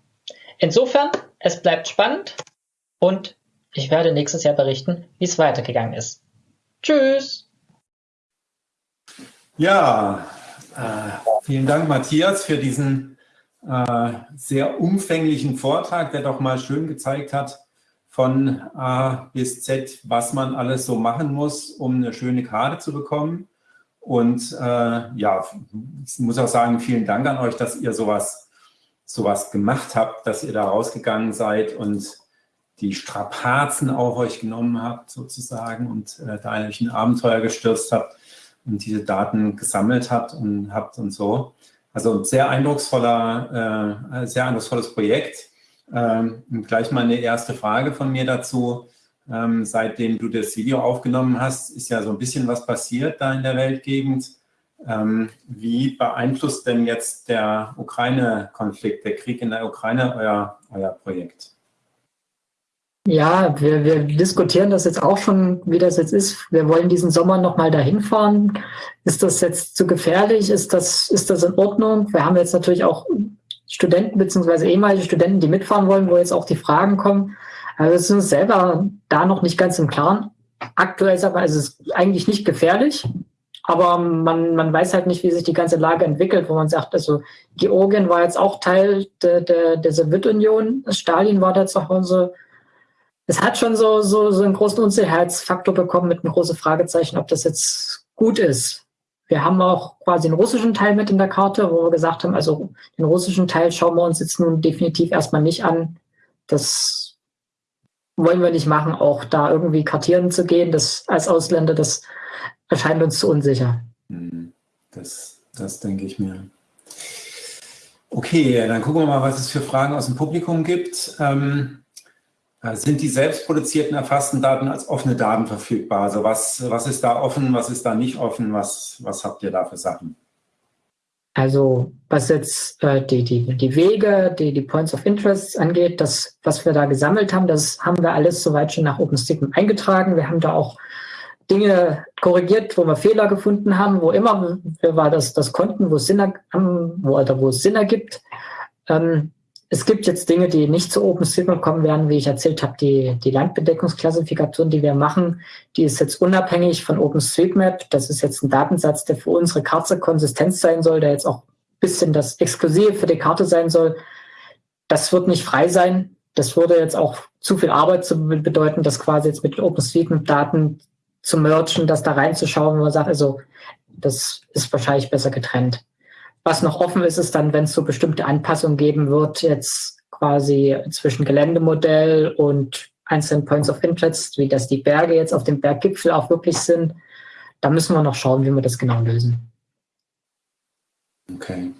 Insofern es bleibt spannend und Ich werde nächstes Jahr berichten, wie es weitergegangen ist. Tschüss! Ja, äh, vielen Dank, Matthias, für diesen äh, sehr umfänglichen Vortrag, der doch mal schön gezeigt hat, von A bis Z, was man alles so machen muss, um eine schöne Karte zu bekommen. Und äh, ja, ich muss auch sagen, vielen Dank an euch, dass ihr sowas, sowas gemacht habt, dass ihr da rausgegangen seid und die Strapazen auch euch genommen habt sozusagen und äh, da euch ein Abenteuer gestürzt habt und diese Daten gesammelt habt und habt und so. Also sehr eindrucksvoller, äh, sehr eindrucksvolles Projekt. Ähm, gleich mal eine erste Frage von mir dazu. Ähm, seitdem du das Video aufgenommen hast, ist ja so ein bisschen was passiert da in der Weltgegend. Ähm, wie beeinflusst denn jetzt der Ukraine-Konflikt, der Krieg in der Ukraine euer, euer Projekt? Ja, wir, wir diskutieren das jetzt auch schon, wie das jetzt ist. Wir wollen diesen Sommer nochmal dahin fahren. Ist das jetzt zu gefährlich? Ist das, ist das in Ordnung? Wir haben jetzt natürlich auch Studenten beziehungsweise ehemalige Studenten, die mitfahren wollen, wo jetzt auch die Fragen kommen. Also wir sind uns selber da noch nicht ganz im Klaren. Aktuell ist aber ist es eigentlich nicht gefährlich, aber man, man weiß halt nicht, wie sich die ganze Lage entwickelt, wo man sagt, also Georgien war jetzt auch Teil der, der, der Sowjetunion, Stalin war da zu Hause, es hat schon so, so, so einen großen Unsicherheitsfaktor bekommen mit einem großen Fragezeichen, ob das jetzt gut ist. Wir haben auch quasi einen russischen Teil mit in der Karte, wo wir gesagt haben, also den russischen Teil schauen wir uns jetzt nun definitiv erstmal nicht an. Das wollen wir nicht machen, auch da irgendwie kartieren zu gehen, das als Ausländer, das erscheint uns zu unsicher. Hm, das, das denke ich mir. Okay, dann gucken wir mal, was es für Fragen aus dem Publikum gibt. Ähm, äh, sind die selbstproduzierten erfassten Daten als offene Daten verfügbar? Also was, was ist da offen, was ist da nicht offen? Was, was habt ihr da für Sachen? Also was jetzt äh, die, die, die Wege, die, die Points of Interest angeht, das, was wir da gesammelt haben, das haben wir alles soweit schon nach OpenStreetMap eingetragen. Wir haben da auch Dinge korrigiert, wo wir Fehler gefunden haben, wo immer wir war das, das konnten, wo es Sinn, wo, oder wo Sinn ergibt. Ähm, es gibt jetzt Dinge, die nicht zu OpenStreetMap kommen werden, wie ich erzählt habe, die, die Landbedeckungsklassifikation, die wir machen, die ist jetzt unabhängig von OpenStreetMap. Das ist jetzt ein Datensatz, der für unsere Karte konsistent sein soll, der jetzt auch ein bisschen das Exklusive für die Karte sein soll. Das wird nicht frei sein. Das würde jetzt auch zu viel Arbeit zu bedeuten, das quasi jetzt mit OpenStreetMap-Daten zu merchen, das da reinzuschauen, wo man sagt, also das ist wahrscheinlich besser getrennt. Was noch offen ist, ist dann, wenn es so bestimmte Anpassungen geben wird, jetzt quasi zwischen Geländemodell und einzelnen Points of Interest, wie das die Berge jetzt auf dem Berggipfel auch wirklich sind. Da müssen wir noch schauen, wie wir das genau lösen. Okay.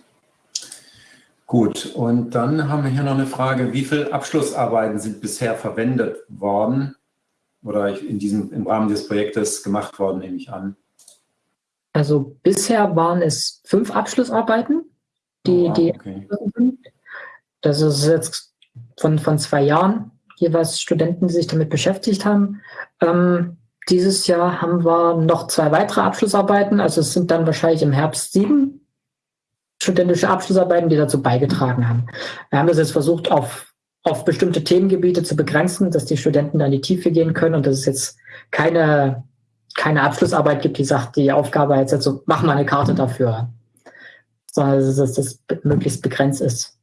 Gut, und dann haben wir hier noch eine Frage, wie viele Abschlussarbeiten sind bisher verwendet worden oder in diesem, im Rahmen des Projektes gemacht worden, nehme ich an? Also bisher waren es fünf Abschlussarbeiten, die, oh, die okay. Das ist jetzt von, von zwei Jahren jeweils Studenten, die sich damit beschäftigt haben. Ähm, dieses Jahr haben wir noch zwei weitere Abschlussarbeiten, also es sind dann wahrscheinlich im Herbst sieben studentische Abschlussarbeiten, die dazu beigetragen haben. Wir haben das jetzt versucht, auf, auf bestimmte Themengebiete zu begrenzen, dass die Studenten da in die Tiefe gehen können und das ist jetzt keine keine Abschlussarbeit gibt, die sagt, die Aufgabe jetzt so, mach mal eine Karte dafür, sondern dass das möglichst begrenzt ist.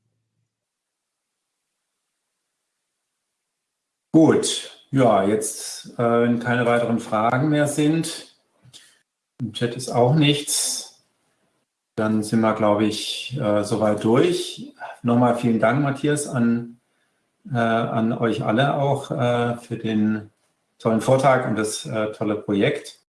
Gut, ja, jetzt, äh, wenn keine weiteren Fragen mehr sind, im Chat ist auch nichts, dann sind wir, glaube ich, äh, soweit durch. Nochmal vielen Dank, Matthias, an, äh, an euch alle auch äh, für den tollen Vortrag und das äh, tolle Projekt.